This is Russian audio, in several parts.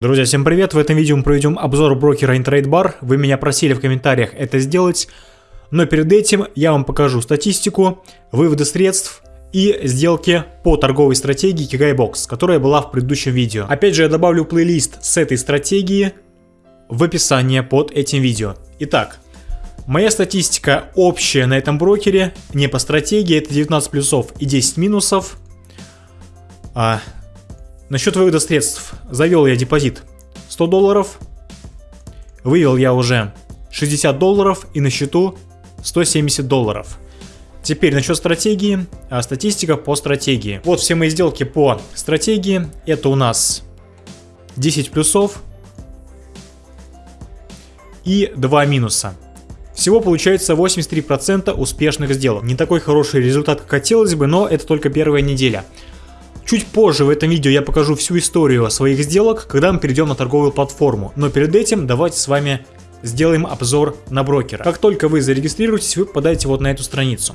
Друзья, всем привет! В этом видео мы проведем обзор брокера InTradeBar. Вы меня просили в комментариях это сделать. Но перед этим я вам покажу статистику, выводы средств и сделки по торговой стратегии KigaiBox, которая была в предыдущем видео. Опять же, я добавлю плейлист с этой стратегии в описание под этим видео. Итак, моя статистика общая на этом брокере, не по стратегии, это 19 плюсов и 10 минусов. Насчет вывода средств. Завел я депозит 100 долларов. Вывел я уже 60 долларов и на счету 170 долларов. Теперь насчет стратегии, а статистика по стратегии. Вот все мои сделки по стратегии. Это у нас 10 плюсов и 2 минуса. Всего получается 83% успешных сделок. Не такой хороший результат, как хотелось бы, но это только первая неделя. Чуть позже в этом видео я покажу всю историю своих сделок, когда мы перейдем на торговую платформу. Но перед этим давайте с вами сделаем обзор на брокера. Как только вы зарегистрируетесь, вы попадаете вот на эту страницу.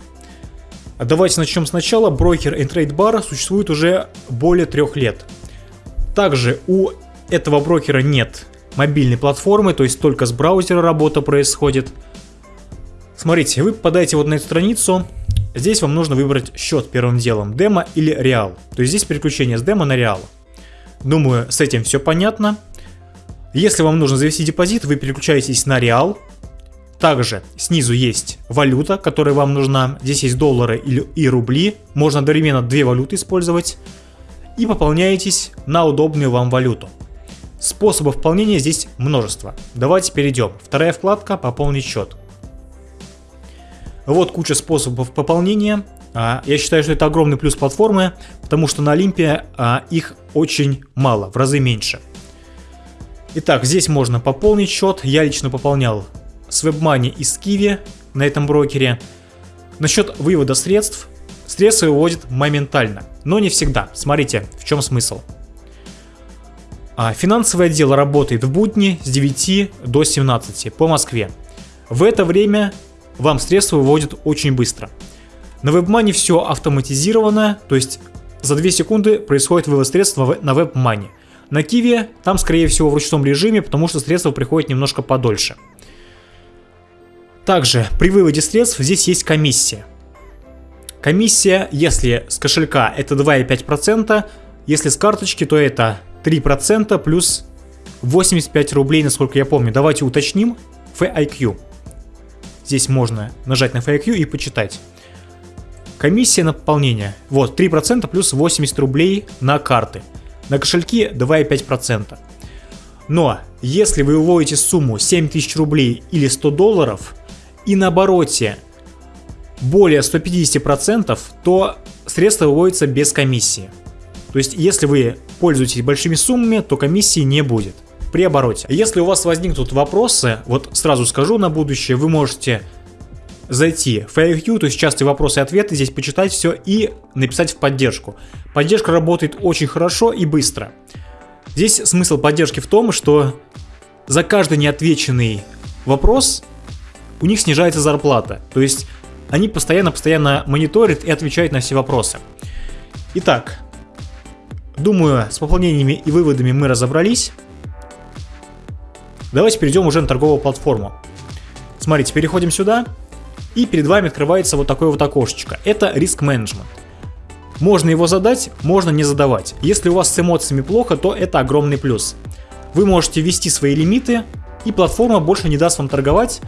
Давайте начнем сначала. Брокер InTradeBar существует уже более трех лет. Также у этого брокера нет мобильной платформы, то есть только с браузера работа происходит. Смотрите, вы попадаете вот на эту страницу, Здесь вам нужно выбрать счет первым делом, демо или реал. То есть здесь переключение с демо на реал. Думаю, с этим все понятно. Если вам нужно завести депозит, вы переключаетесь на реал. Также снизу есть валюта, которая вам нужна. Здесь есть доллары и рубли. Можно одновременно две валюты использовать. И пополняетесь на удобную вам валюту. Способов пополнения здесь множество. Давайте перейдем. Вторая вкладка «Пополнить счет». Вот куча способов пополнения. А, я считаю, что это огромный плюс платформы, потому что на Олимпе а, их очень мало, в разы меньше. Итак, здесь можно пополнить счет. Я лично пополнял с WebMoney и с Kiwi на этом брокере. Насчет вывода средств. Средства выводят моментально, но не всегда. Смотрите, в чем смысл. А, финансовый отдел работает в будни с 9 до 17 по Москве. В это время вам средства выводят очень быстро. На WebMoney все автоматизировано, то есть за 2 секунды происходит вывод средств на WebMoney. На Kiwi там скорее всего в ручном режиме, потому что средства приходят немножко подольше. Также при выводе средств здесь есть комиссия. Комиссия, если с кошелька это 2,5%, если с карточки, то это 3% плюс 85 рублей, насколько я помню. Давайте уточним. FIQ. Здесь можно нажать на FAQ и почитать. Комиссия на пополнение. Вот, 3% плюс 80 рублей на карты. На кошельки 2,5%. Но, если вы выводите сумму 7000 рублей или 100 долларов, и на обороте более 150%, то средства выводятся без комиссии. То есть, если вы пользуетесь большими суммами, то комиссии не будет при обороте. Если у вас возникнут вопросы, вот сразу скажу на будущее, вы можете зайти в FAQ, то есть частые вопросы и ответы, здесь почитать все и написать в поддержку. Поддержка работает очень хорошо и быстро. Здесь смысл поддержки в том, что за каждый неотвеченный вопрос у них снижается зарплата. То есть они постоянно-постоянно мониторят и отвечают на все вопросы. Итак, думаю, с пополнениями и выводами мы разобрались. Давайте перейдем уже на торговую платформу. Смотрите, переходим сюда, и перед вами открывается вот такое вот окошечко. Это риск менеджмент. Можно его задать, можно не задавать. Если у вас с эмоциями плохо, то это огромный плюс. Вы можете ввести свои лимиты, и платформа больше не даст вам торговать,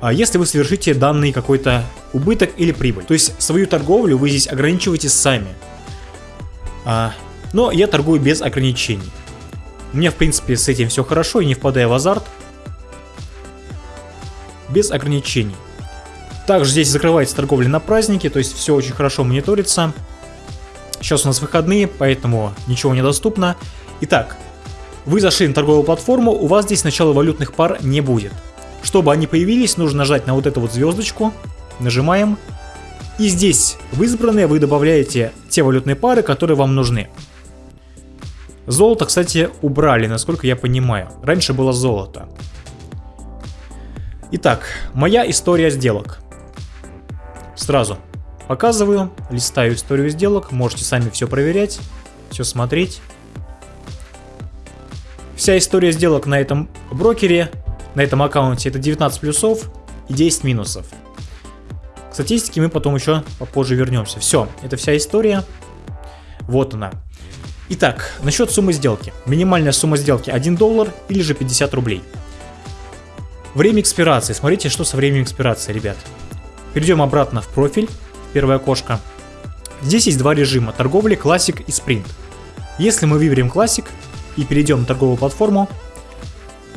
а если вы совершите данный какой-то убыток или прибыль. То есть свою торговлю вы здесь ограничиваете сами. А, но я торгую без ограничений. Мне, в принципе, с этим все хорошо и не впадая в азарт. Без ограничений. Также здесь закрывается торговля на праздники, то есть все очень хорошо мониторится. Сейчас у нас выходные, поэтому ничего недоступно. Итак, вы зашли на торговую платформу, у вас здесь начала валютных пар не будет. Чтобы они появились, нужно нажать на вот эту вот звездочку, нажимаем. И здесь в избранные вы добавляете те валютные пары, которые вам нужны. Золото, кстати, убрали, насколько я понимаю. Раньше было золото. Итак, моя история сделок. Сразу показываю, листаю историю сделок, можете сами все проверять, все смотреть. Вся история сделок на этом брокере, на этом аккаунте это 19 плюсов и 10 минусов. К статистике мы потом еще попозже вернемся. Все, это вся история. Вот она. Итак, насчет суммы сделки. Минимальная сумма сделки 1 доллар или же 50 рублей. Время экспирации. Смотрите, что со временем экспирации, ребят. Перейдем обратно в профиль, первое окошко. Здесь есть два режима, торговли, классик и спринт. Если мы выберем классик и перейдем на торговую платформу,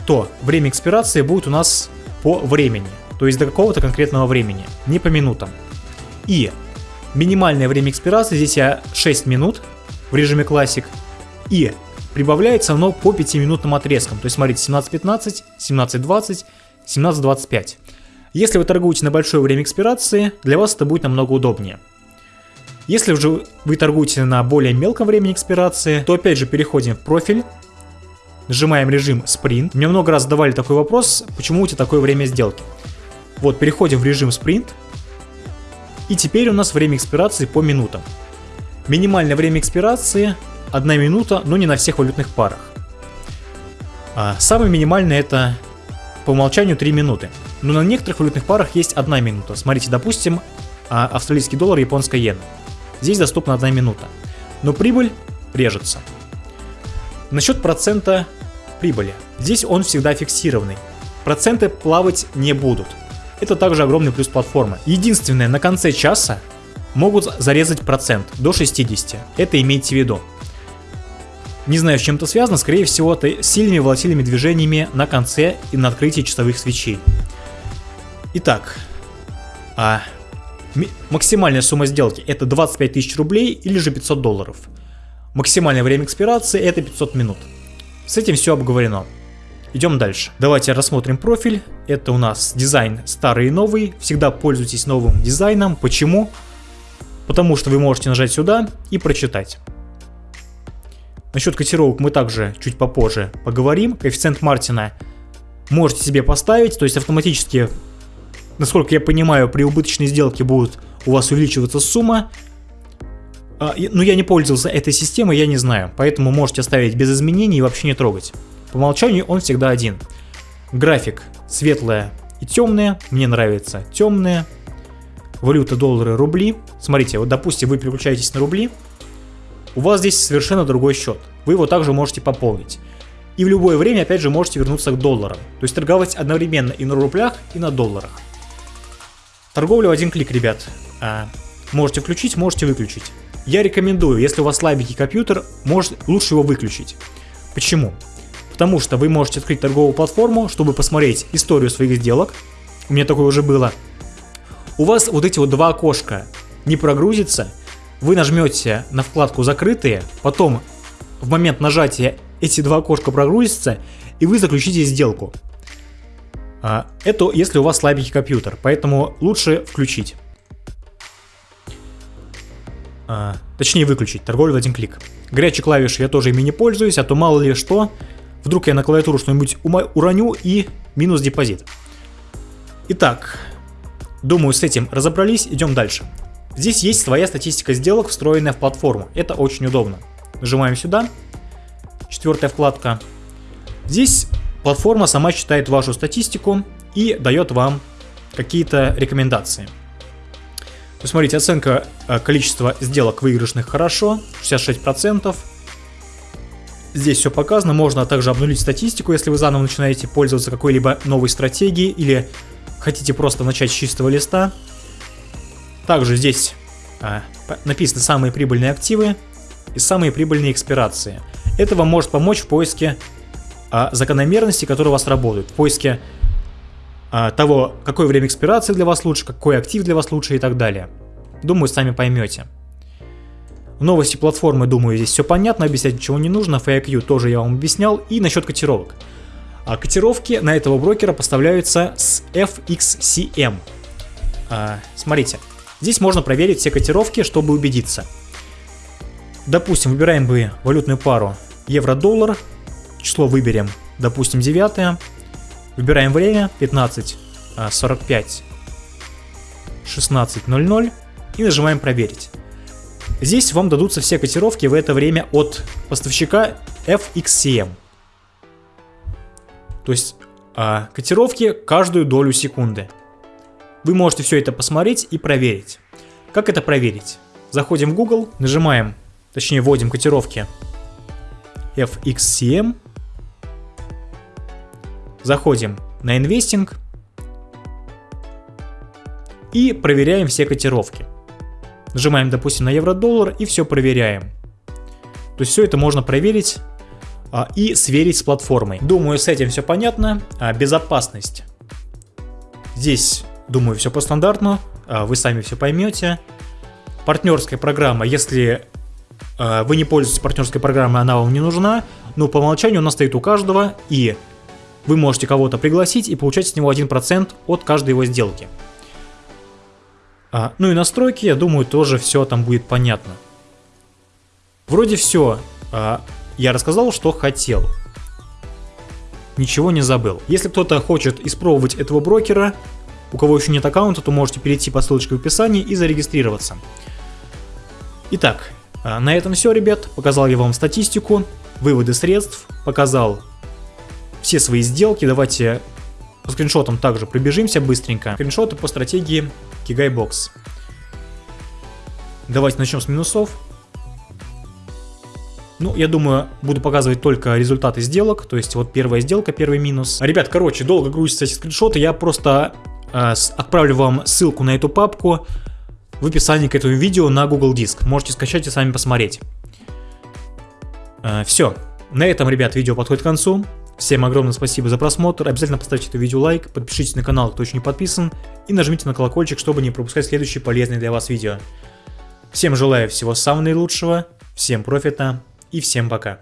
то время экспирации будет у нас по времени, то есть до какого-то конкретного времени, не по минутам. И минимальное время экспирации здесь я 6 минут в режиме классик, и прибавляется оно по 5-минутным отрезкам, то есть смотрите 17.15, 17.20, 17.25. Если вы торгуете на большое время экспирации, для вас это будет намного удобнее. Если же вы торгуете на более мелком времени экспирации, то опять же переходим в профиль, нажимаем режим спринт. Мне много раз задавали такой вопрос, почему у тебя такое время сделки. Вот, переходим в режим спринт. И теперь у нас время экспирации по минутам. Минимальное время экспирации 1 минута, но не на всех валютных парах. А самое минимальное это по умолчанию 3 минуты. Но на некоторых валютных парах есть 1 минута. Смотрите, допустим, а, австралийский доллар, японская иена. Здесь доступна 1 минута. Но прибыль режется. Насчет процента прибыли. Здесь он всегда фиксированный. Проценты плавать не будут. Это также огромный плюс платформы. Единственное, на конце часа могут зарезать процент до 60. Это имейте в виду. Не знаю, с чем это связано, скорее всего, это сильными волатильными движениями на конце и на открытии часовых свечей. Итак, а Максимальная сумма сделки это 25 тысяч рублей или же 500 долларов. Максимальное время экспирации это 500 минут. С этим все обговорено. Идем дальше. Давайте рассмотрим профиль. Это у нас дизайн старый и новый. Всегда пользуйтесь новым дизайном. Почему? Потому что вы можете нажать сюда и прочитать. Насчет котировок мы также чуть попозже поговорим. Коэффициент Мартина можете себе поставить, то есть автоматически насколько я понимаю, при убыточной сделке будет у вас увеличиваться сумма. А, но я не пользовался этой системой, я не знаю. Поэтому можете оставить без изменений и вообще не трогать. По умолчанию он всегда один. График светлая и темная. Мне нравится темная. Валюта доллары, рубли. Смотрите, вот допустим вы переключаетесь на рубли. У вас здесь совершенно другой счет. Вы его также можете пополнить. И в любое время опять же можете вернуться к долларам. То есть торговать одновременно и на рублях, и на долларах. Торговля в один клик, ребят. А, можете включить, можете выключить. Я рекомендую, если у вас слабенький компьютер, может, лучше его выключить. Почему? Потому что вы можете открыть торговую платформу, чтобы посмотреть историю своих сделок. У меня такое уже было. У вас вот эти вот два окошка не прогрузится. Вы нажмете на вкладку «Закрытые», потом в момент нажатия эти два окошка прогрузятся, и вы заключите сделку. А, это если у вас слабенький компьютер, поэтому лучше включить. А, точнее выключить, торговлю в один клик. Горячие клавиши я тоже ими не пользуюсь, а то мало ли что, вдруг я на клавиатуру что-нибудь уроню и минус депозит. Итак, думаю с этим разобрались, идем дальше. Здесь есть своя статистика сделок, встроенная в платформу. Это очень удобно. Нажимаем сюда, четвертая вкладка. Здесь Платформа сама считает вашу статистику и дает вам какие-то рекомендации. Посмотрите, оценка э, количества сделок выигрышных хорошо, 66%. Здесь все показано, можно также обнулить статистику, если вы заново начинаете пользоваться какой-либо новой стратегией или хотите просто начать с чистого листа. Также здесь а, написаны самые прибыльные активы и самые прибыльные экспирации. Это вам может помочь в поиске а, закономерности, которые у вас работают, в поиске а, того, какое время экспирации для вас лучше, какой актив для вас лучше и так далее. Думаю, сами поймете. Новости платформы, думаю, здесь все понятно, объяснять ничего не нужно. FAQ тоже я вам объяснял. И насчет котировок. А котировки на этого брокера поставляются с FXCM. А, смотрите, здесь можно проверить все котировки, чтобы убедиться. Допустим, выбираем бы валютную пару евро-доллар, число выберем, допустим, 9. Выбираем время 15, 45, 16.00 и нажимаем проверить. Здесь вам дадутся все котировки в это время от поставщика FXCM. То есть а, котировки каждую долю секунды. Вы можете все это посмотреть и проверить. Как это проверить? Заходим в Google, нажимаем, точнее вводим котировки FXCM, заходим на инвестинг и проверяем все котировки. Нажимаем, допустим, на евро-доллар и все проверяем. То есть все это можно проверить и сверить с платформой. Думаю, с этим все понятно. А, безопасность. Здесь, думаю, все по стандартну. А, вы сами все поймете. Партнерская программа, если а, вы не пользуетесь партнерской программой, она вам не нужна. Но по умолчанию она стоит у каждого, и вы можете кого-то пригласить и получать с него 1% от каждой его сделки. А, ну и настройки, я думаю, тоже все там будет понятно. Вроде все. Я рассказал, что хотел. Ничего не забыл. Если кто-то хочет испробовать этого брокера, у кого еще нет аккаунта, то можете перейти по ссылочке в описании и зарегистрироваться. Итак, а, на этом все, ребят. Показал я вам статистику, выводы средств, показал все свои сделки. Давайте по скриншотам также пробежимся быстренько. Скриншоты по стратегии Кигайбокс. Давайте начнем с минусов. Ну, я думаю, буду показывать только результаты сделок, то есть вот первая сделка, первый минус. Ребят, короче, долго грузятся эти скриншоты, я просто э, отправлю вам ссылку на эту папку в описании к этому видео на Google Диск. Можете скачать и сами посмотреть. Э, все, на этом, ребят, видео подходит к концу. Всем огромное спасибо за просмотр, обязательно поставьте это видео лайк, подпишитесь на канал, кто еще не подписан, и нажмите на колокольчик, чтобы не пропускать следующие полезные для вас видео. Всем желаю всего самого наилучшего, всем профита, и всем пока.